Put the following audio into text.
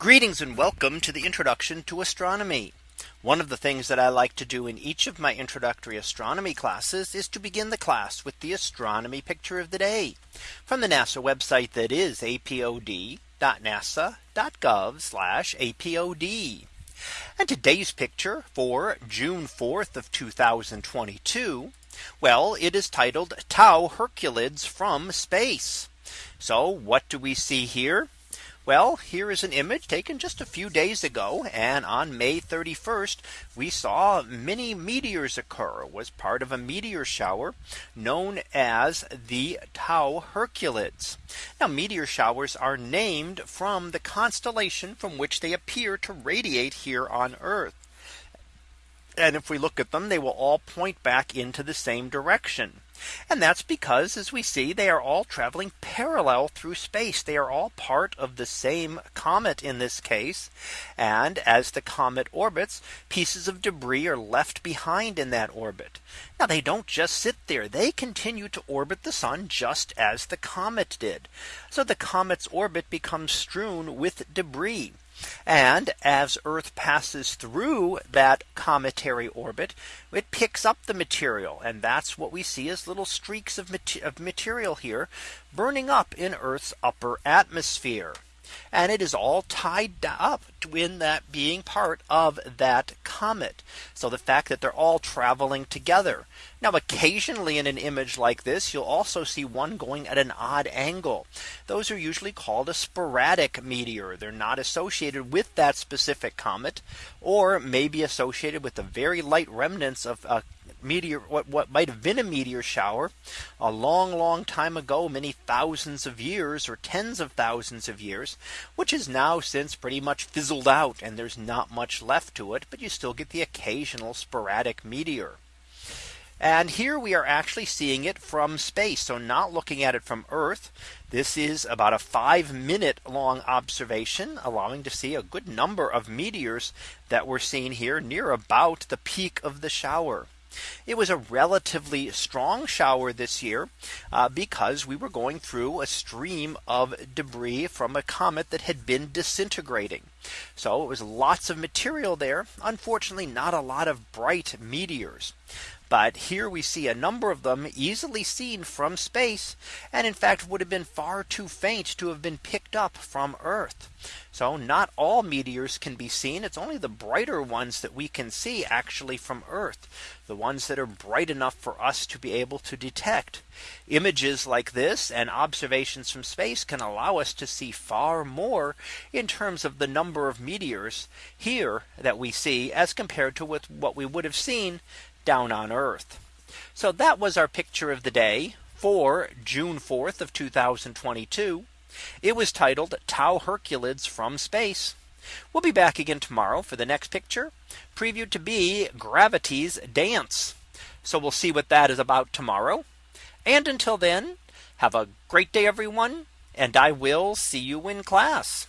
Greetings and welcome to the introduction to astronomy. One of the things that I like to do in each of my introductory astronomy classes is to begin the class with the astronomy picture of the day from the NASA website that is apod.nasa.gov apod. And today's picture for June 4th of 2022. Well, it is titled Tau Herculids from space. So what do we see here? Well, here is an image taken just a few days ago. And on May 31st, we saw many meteors occur it was part of a meteor shower known as the Tau Herculids. Now meteor showers are named from the constellation from which they appear to radiate here on Earth. And if we look at them, they will all point back into the same direction. And that's because as we see they are all traveling parallel through space. They are all part of the same comet in this case. And as the comet orbits, pieces of debris are left behind in that orbit. Now they don't just sit there. They continue to orbit the sun just as the comet did. So the comet's orbit becomes strewn with debris. And as Earth passes through that cometary orbit, it picks up the material. And that's what we see as little streaks of, of material here burning up in Earth's upper atmosphere and it is all tied up in that being part of that comet. So the fact that they're all traveling together. Now occasionally in an image like this, you'll also see one going at an odd angle. Those are usually called a sporadic meteor. They're not associated with that specific comet or maybe associated with the very light remnants of a meteor what what might have been a meteor shower a long long time ago many thousands of years or tens of thousands of years which is now since pretty much fizzled out and there's not much left to it but you still get the occasional sporadic meteor and here we are actually seeing it from space. So not looking at it from Earth. This is about a five minute long observation allowing to see a good number of meteors that were seen here near about the peak of the shower. It was a relatively strong shower this year uh, because we were going through a stream of debris from a comet that had been disintegrating. So it was lots of material there. Unfortunately, not a lot of bright meteors. But here we see a number of them easily seen from space and in fact would have been far too faint to have been picked up from Earth. So not all meteors can be seen. It's only the brighter ones that we can see actually from Earth. The ones that are bright enough for us to be able to detect images like this and observations from space can allow us to see far more in terms of the number of meteors here that we see as compared to with what we would have seen down on Earth. So that was our picture of the day for June 4th of 2022. It was titled Tau Herculids from space. We'll be back again tomorrow for the next picture previewed to be gravity's dance. So we'll see what that is about tomorrow. And until then, have a great day, everyone. And I will see you in class.